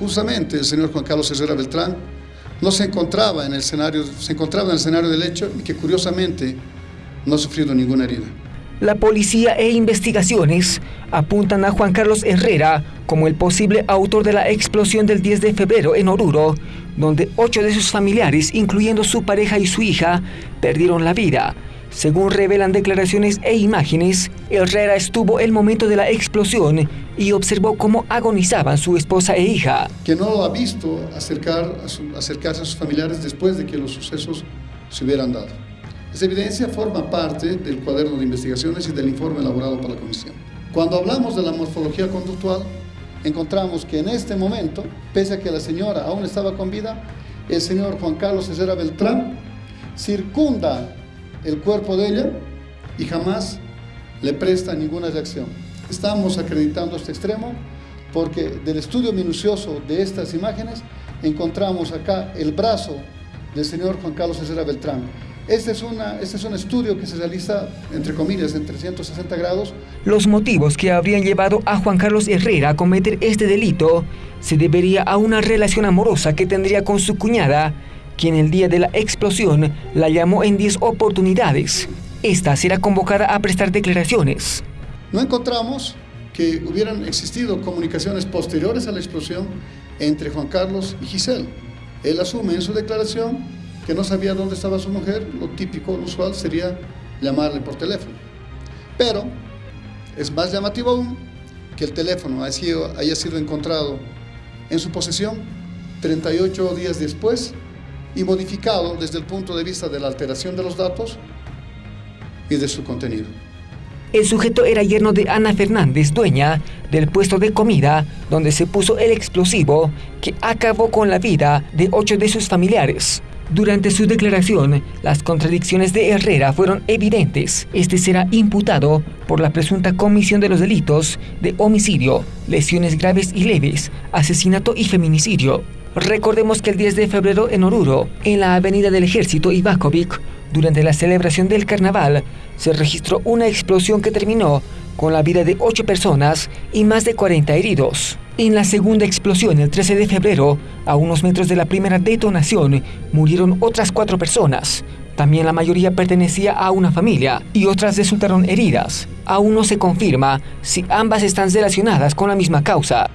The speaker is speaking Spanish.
Justamente el señor Juan Carlos Herrera Beltrán no se encontraba en el escenario, se encontraba en el escenario del hecho y que curiosamente no ha sufrido ninguna herida. La policía e investigaciones apuntan a Juan Carlos Herrera como el posible autor de la explosión del 10 de febrero en Oruro, donde ocho de sus familiares, incluyendo su pareja y su hija, perdieron la vida. Según revelan declaraciones e imágenes, Herrera estuvo el momento de la explosión y observó cómo agonizaban su esposa e hija. Que no lo ha visto acercar acercarse a sus familiares después de que los sucesos se hubieran dado. Esa evidencia forma parte del cuaderno de investigaciones y del informe elaborado por la comisión. Cuando hablamos de la morfología conductual, encontramos que en este momento, pese a que la señora aún estaba con vida, el señor Juan Carlos Cesera Beltrán circunda el cuerpo de ella y jamás le presta ninguna reacción. Estamos acreditando este extremo porque del estudio minucioso de estas imágenes encontramos acá el brazo del señor Juan Carlos Cesera Beltrán, este es, una, este es un estudio que se realiza, entre comillas, en 360 grados. Los motivos que habrían llevado a Juan Carlos Herrera a cometer este delito se debería a una relación amorosa que tendría con su cuñada, quien el día de la explosión la llamó en 10 oportunidades. Esta será convocada a prestar declaraciones. No encontramos que hubieran existido comunicaciones posteriores a la explosión entre Juan Carlos y Giselle. Él asume en su declaración que no sabía dónde estaba su mujer, lo típico, lo usual sería llamarle por teléfono. Pero es más llamativo aún que el teléfono haya sido, haya sido encontrado en su posesión 38 días después y modificado desde el punto de vista de la alteración de los datos y de su contenido. El sujeto era yerno de Ana Fernández, dueña del puesto de comida donde se puso el explosivo que acabó con la vida de ocho de sus familiares. Durante su declaración, las contradicciones de Herrera fueron evidentes. Este será imputado por la presunta comisión de los delitos de homicidio, lesiones graves y leves, asesinato y feminicidio. Recordemos que el 10 de febrero en Oruro, en la Avenida del Ejército Ivakovic, durante la celebración del carnaval, se registró una explosión que terminó con la vida de 8 personas y más de 40 heridos. En la segunda explosión, el 13 de febrero, a unos metros de la primera detonación, murieron otras cuatro personas. También la mayoría pertenecía a una familia y otras resultaron heridas. Aún no se confirma si ambas están relacionadas con la misma causa.